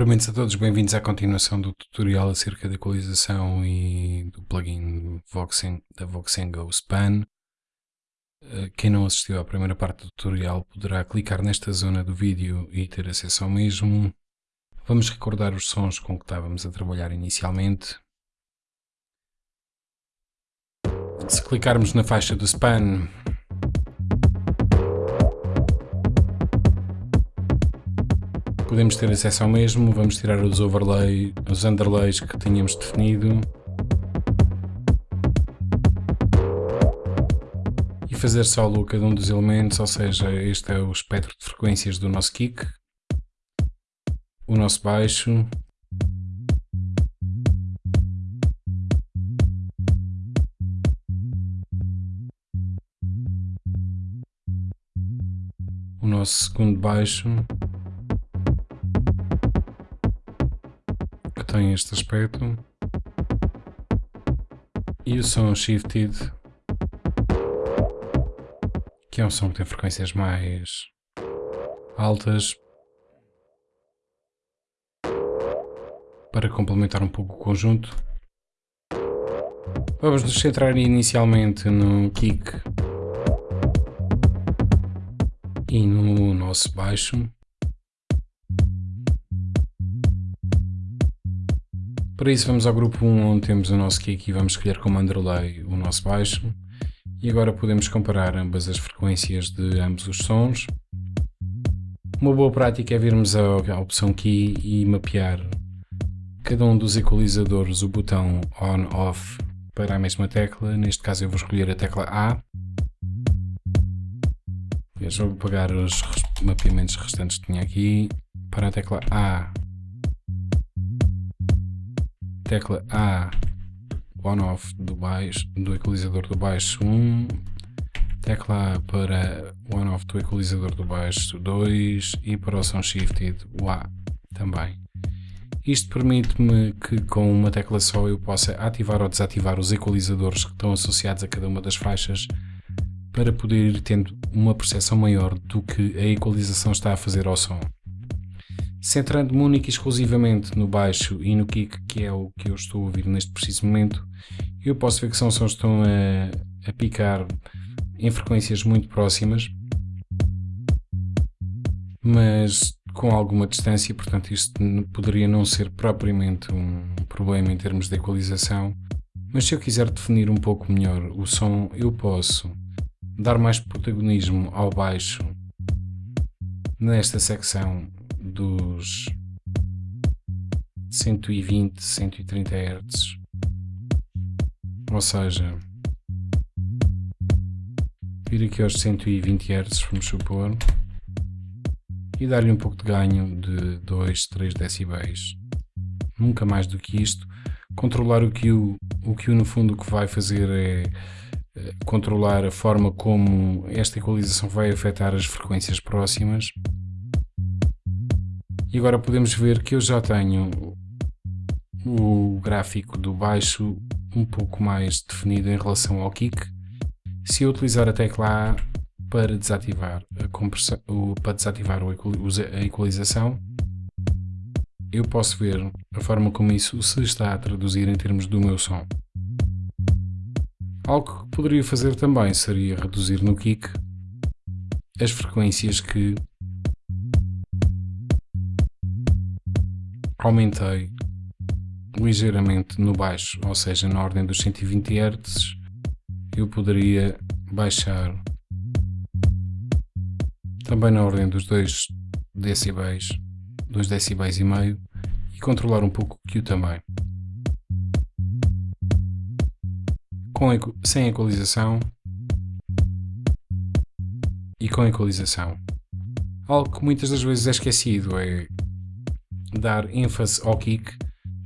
Cumprimentos a todos, bem-vindos à continuação do tutorial acerca da equalização e do plugin Voxen, da Voxengo Span. Eh, quem não assistiu à primeira parte do tutorial poderá clicar nesta zona do vídeo e ter acesso ao mesmo. Vamos recordar os sons com que estávamos a trabalhar inicialmente. Se clicarmos na faixa do Span, podemos ter acesso ao mesmo, vamos tirar os overlay, os underlays que tínhamos definido e fazer solo cada um dos elementos, ou seja, este é o espectro de frequências do nosso kick, o nosso baixo, o nosso segundo baixo tem este aspecto. E o som shifted que é um som que tem frequências mais altas para complementar um pouco o conjunto. Vamos nos centrar inicialmente no kick e no nosso baixo Para isso vamos ao grupo 1 onde temos o nosso kick e vamos escolher como underlay o nosso baixo. E agora podemos comparar ambas as frequências de ambos os sons. Uma boa prática é virmos à opção Key e mapear cada um dos equalizadores o botão On-Off para a mesma tecla. Neste caso eu vou escolher a tecla A. Vou apagar os mapeamentos restantes que tinha aqui. Para a tecla A tecla A on-off do baixo, do equalizador do baixo 1, tecla A para on-off do equalizador do baixo 2 e para o Sound Shifted o A também. Isto permite-me que com uma tecla só eu possa ativar ou desativar os equalizadores que estão associados a cada uma das faixas para poder ir tendo uma percepção maior do que a equalização está a fazer ao som. Centrando-me única e exclusivamente no baixo e no kick, que é o que eu estou a ouvir neste preciso momento, eu posso ver que são sons que estão a, a picar em frequências muito próximas, mas com alguma distância, portanto isto poderia não ser propriamente um problema em termos de equalização, mas se eu quiser definir um pouco melhor o som, eu posso dar mais protagonismo ao baixo nesta secção dos 120, 130 Hz. Ou seja, vir aqui aos 120 Hz, vamos supor, e dar-lhe um pouco de ganho de 2, 3 decibéis. Nunca mais do que isto. Controlar o que o, o que no fundo o que vai fazer é eh, controlar a forma como esta equalização vai afetar as frequências próximas e agora podemos ver que eu já tenho o gráfico do baixo um pouco mais definido em relação ao kick. Se eu utilizar a tecla A para desativar a, compressão, para desativar a equalização, eu posso ver a forma como isso se está a traduzir em termos do meu som. Algo que poderia fazer também seria reduzir no kick as frequências que aumentei ligeiramente no baixo, ou seja, na ordem dos 120 Hz, eu poderia baixar também na ordem dos 2 decibéis, 2 decibéis e meio e controlar um pouco o Q também. Com, sem equalização e com equalização. Algo que muitas das vezes é esquecido é dar ênfase ao kick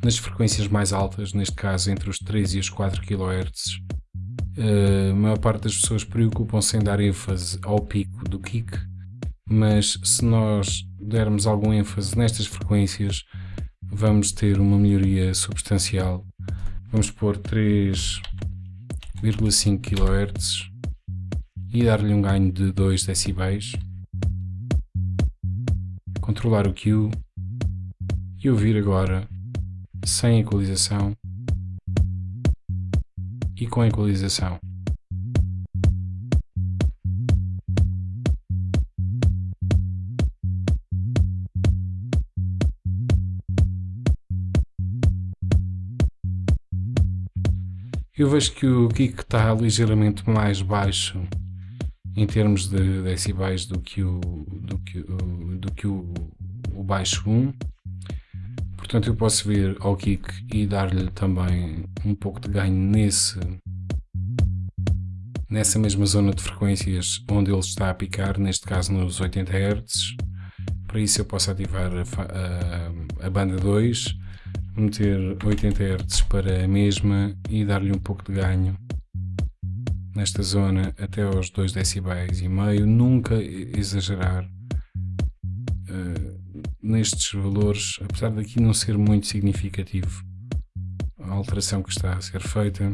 nas frequências mais altas, neste caso entre os 3 e os 4 kHz. a maior parte das pessoas preocupam-se em dar ênfase ao pico do kick, mas se nós dermos algum ênfase nestas frequências, vamos ter uma melhoria substancial. Vamos pôr 3,5 kHz e dar-lhe um ganho de 2 decibéis. Controlar o Q e ouvir agora sem equalização e com equalização. Eu vejo que o kick está ligeiramente mais baixo em termos de decibéis do que o, do que, o, do que o, o baixo 1. Portanto, eu posso vir ao kick e dar-lhe também um pouco de ganho nesse, nessa mesma zona de frequências onde ele está a picar, neste caso nos 80 Hz. Para isso eu posso ativar a, a, a banda 2 meter 80 Hz para a mesma e dar-lhe um pouco de ganho nesta zona até aos 2 decibéis e meio, nunca exagerar nestes valores, apesar daqui não ser muito significativo a alteração que está a ser feita.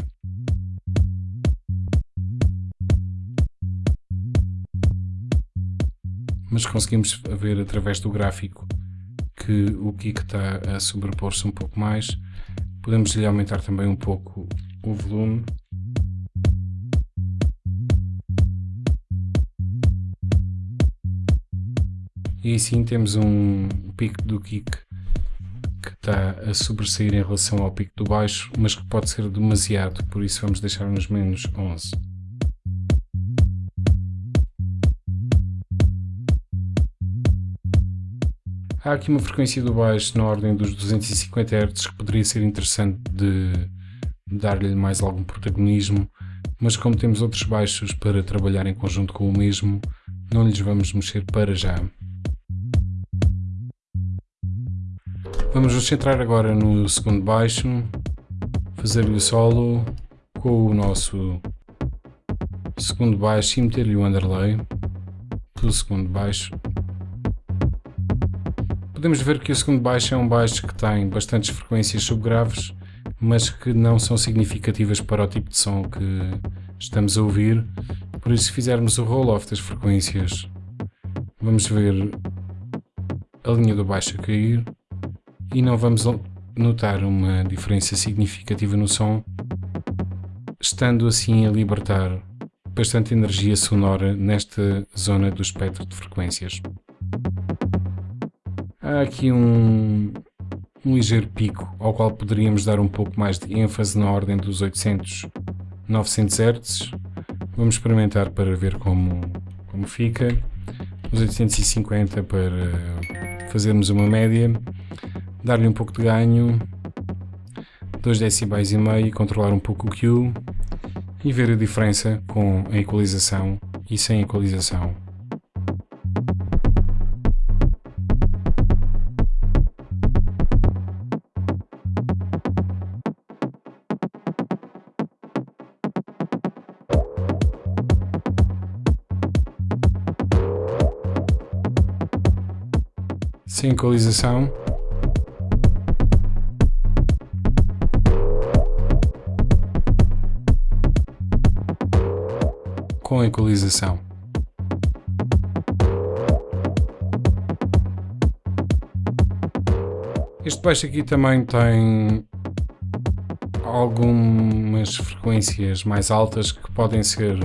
Mas conseguimos ver através do gráfico que o kick está a sobrepor-se um pouco mais. Podemos lhe aumentar também um pouco o volume. E assim temos um pico do kick que está a sobressair em relação ao pico do baixo, mas que pode ser demasiado, por isso vamos deixar nos menos 11. Há aqui uma frequência do baixo na ordem dos 250 Hz que poderia ser interessante de dar-lhe mais algum protagonismo, mas como temos outros baixos para trabalhar em conjunto com o mesmo, não lhes vamos mexer para já. Vamos nos centrar agora no segundo baixo, fazer-lhe o solo com o nosso segundo baixo e meter-lhe o underlay do segundo baixo Podemos ver que o segundo baixo é um baixo que tem bastantes frequências subgraves, mas que não são significativas para o tipo de som que estamos a ouvir. Por isso, se fizermos o roll-off das frequências, vamos ver a linha do baixo a cair e não vamos notar uma diferença significativa no som, estando assim a libertar bastante energia sonora nesta zona do espectro de frequências. Há aqui um, um ligeiro pico ao qual poderíamos dar um pouco mais de ênfase na ordem dos 800, 900 Hz. Vamos experimentar para ver como, como fica. Os 850 para fazermos uma média, dar-lhe um pouco de ganho, 2 decibéis e meio, controlar um pouco o Q e ver a diferença com a equalização e sem equalização. sem equalização. Com equalização. Este baixo aqui também tem algumas frequências mais altas que podem ser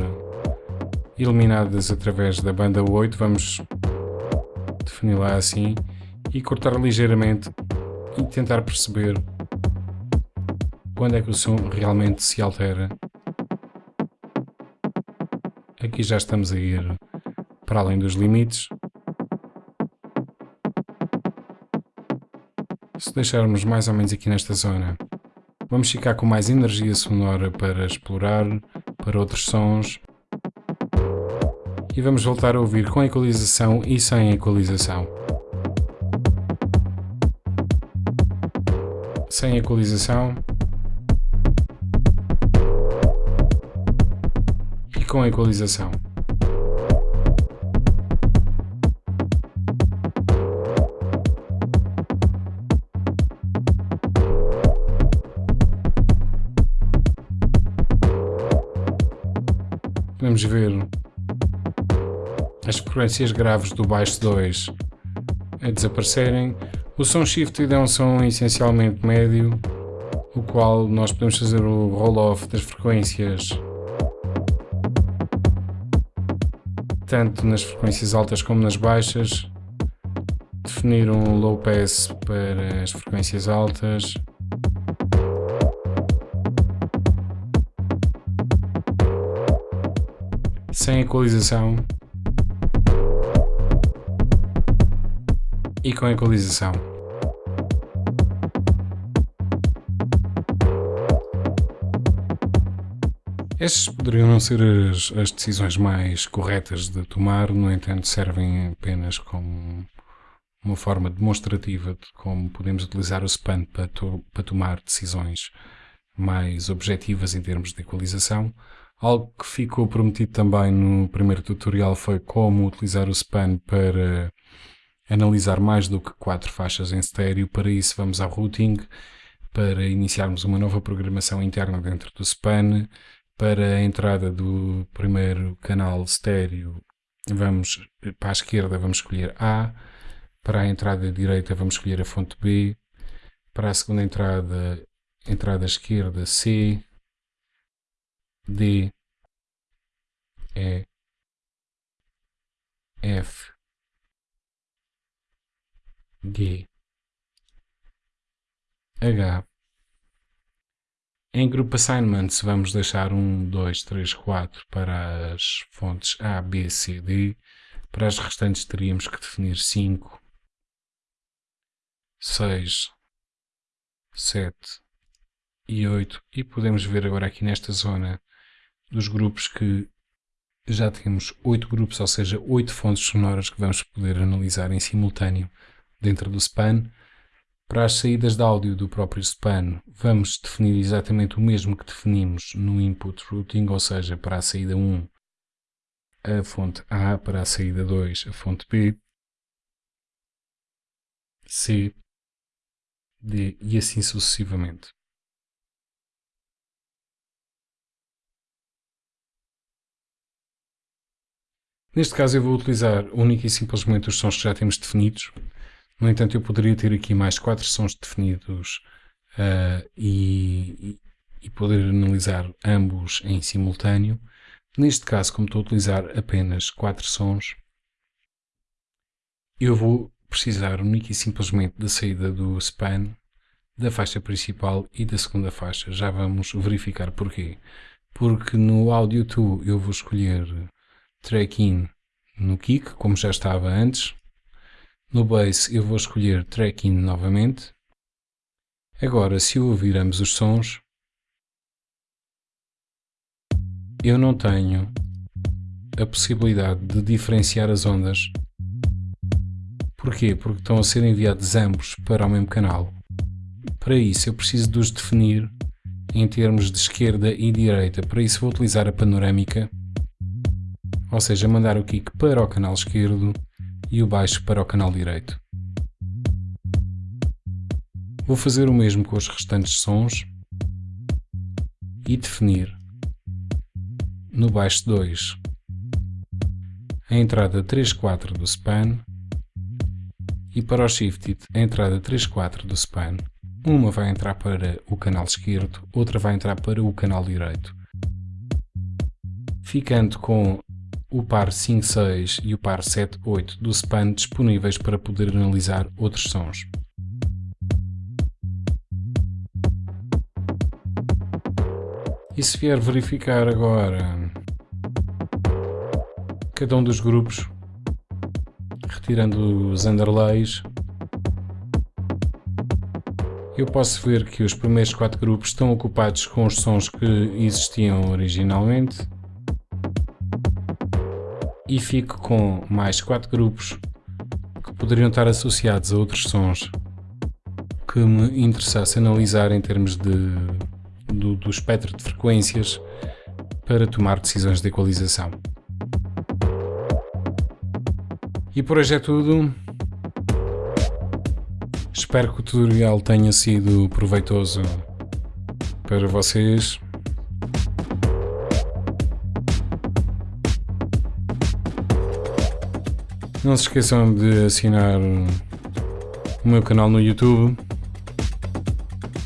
eliminadas através da banda 8, vamos definir lá assim e cortar ligeiramente e tentar perceber quando é que o som realmente se altera. Aqui já estamos a ir para além dos limites. Se deixarmos mais ou menos aqui nesta zona, vamos ficar com mais energia sonora para explorar, para outros sons. E vamos voltar a ouvir com equalização e sem equalização. sem equalização com equalização. Podemos ver as frequências graves do baixo 2 a desaparecerem, O som shifted é um som essencialmente médio, o qual nós podemos fazer o roll-off das frequências tanto nas frequências altas como nas baixas, definir um low pass para as frequências altas, sem equalização e com equalização. Estas poderiam não ser as, as, decisões mais corretas de tomar, no entanto servem apenas como uma forma demonstrativa de como podemos utilizar o span para, to para tomar decisões mais objetivas em termos de equalização. Algo que ficou prometido também no primeiro tutorial foi como utilizar o span para analisar mais do que quatro faixas em estéreo. Para isso vamos ao routing, para iniciarmos uma nova programação interna dentro do span. Para a entrada do primeiro canal estéreo, vamos para a esquerda vamos escolher A. Para a entrada direita vamos escolher a fonte B. Para a segunda entrada, entrada esquerda C, D, E, F, G, H. Em Group Assignments vamos deixar 1, 2, 3, 4 para as fontes A, B, C, D. Para as restantes teríamos que definir 5, 6, 7 e 8. E podemos ver agora aqui nesta zona dos grupos que já temos 8 grupos, ou seja, 8 fontes sonoras que vamos poder analisar em simultâneo dentro do span. Para as saídas de áudio do próprio span, vamos definir exatamente o mesmo que definimos no input routing, ou seja, para a saída 1 a fonte A, para a saída 2 a fonte B, C, D e assim sucessivamente. Neste caso eu vou utilizar única e simplesmente os sons que já temos definidos. No entanto, eu poderia ter aqui mais quatro sons definidos uh, e, e, poder analisar ambos em simultâneo. Neste caso, como estou a utilizar apenas quatro sons, eu vou precisar única e simplesmente da saída do span, da faixa principal e da segunda faixa. Já vamos verificar porquê. Porque no Audio 2 eu vou escolher track in no kick, como já estava antes. No bass eu vou escolher track in novamente. Agora, se eu ouvir ambos os sons, eu não tenho a possibilidade de diferenciar as ondas. Porquê? Porque estão a ser enviados ambos para o mesmo canal. Para isso eu preciso de os definir em termos de esquerda e direita. Para isso vou utilizar a panorâmica ou seja, mandar o kick para o canal esquerdo e o baixo para o canal direito. Vou fazer o mesmo com os restantes sons e definir no baixo 2 a entrada 3-4 do span e para o shifted a entrada 3-4 do span. Uma vai entrar para o canal esquerdo, outra vai entrar para o canal direito. Ficando com o par 5.6 e o par 7.8 do span disponíveis para poder analisar outros sons. E se vier verificar agora cada um dos grupos, retirando os underlays, eu posso ver que os primeiros quatro grupos estão ocupados com os sons que existiam originalmente e fico com mais 4 grupos que poderiam estar associados a outros sons que me interessasse analisar em termos de, do, do espectro de frequências para tomar decisões de equalização. E por hoje é tudo. Espero que o tutorial tenha sido proveitoso para vocês. Não se esqueçam de assinar o meu canal no YouTube,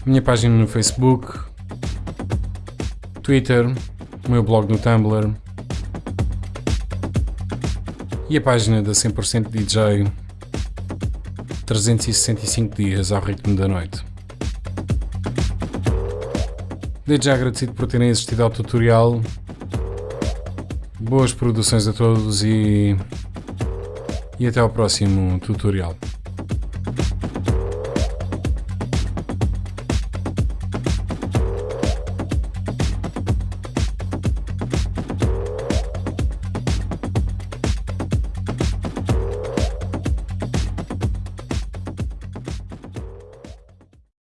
a minha página no Facebook, Twitter, o meu blog no Tumblr e a página da 100% DJ 365 dias ao ritmo da noite. Desde já agradecido por terem assistido ao tutorial. Boas produções a todos e, e até ao próximo tutorial.